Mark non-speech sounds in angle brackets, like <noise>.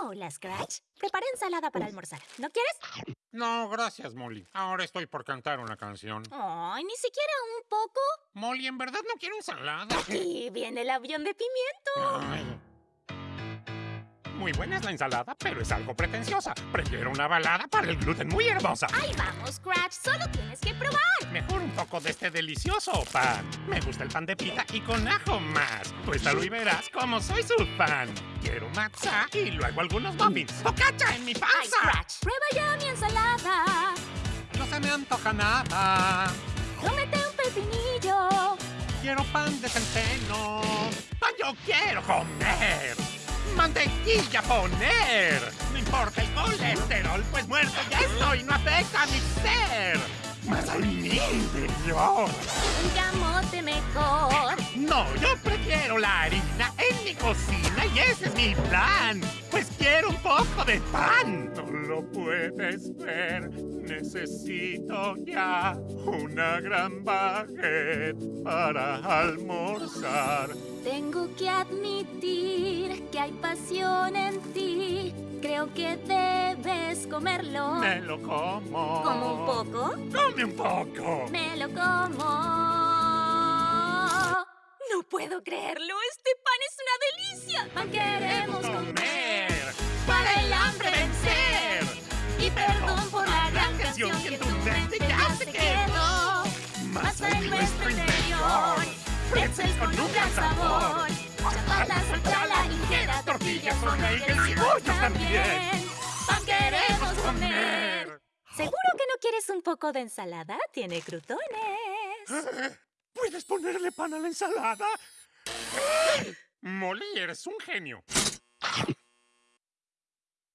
Hola, Scratch. Preparé ensalada para almorzar. ¿No quieres? No, gracias, Molly. Ahora estoy por cantar una canción. Ay, ni siquiera un poco. Molly, en verdad no quiero ensalada. Y viene el avión de pimiento. Ay. Muy buena es la ensalada, pero es algo pretenciosa. Prefiero una balada para el gluten muy hermosa. Ahí vamos, Scratch. Solo tienes que probar. Mejor un poco de este delicioso pan. Me gusta el pan de pita y con ajo más. Tuéstalo y verás cómo soy su fan. Quiero matza y luego algunos muffins. ¡Bocacha en mi Ay, panza! Scratch. Prueba ya mi ensalada. No se me antoja nada. Cómete un pepinillo. Quiero pan de centeno. ¡Pan yo quiero comer! ¡Mantequilla poner! No importa el colesterol, pues muerto ya estoy, no afecta a mi ser. Más a mi interior. Un camote mejor. No, yo prefiero la harina en mi cocina y ese es mi plan. Pues quiero un poco de pan. Lo puedes ver. Necesito ya una gran baguette para almorzar. Tengo que admitir que hay pasión en ti. Creo que debes comerlo. Me lo como. ¿Como un poco? Come un poco. Me lo como. No puedo creerlo. Este pan es una delicia. Pan tortillas con bagels y bollos también. Pan queremos comer. ¿Seguro que no quieres un poco de ensalada? Tiene crutones. <gasps> ¿Puedes ponerle pan a la ensalada? Molly, eres un genio.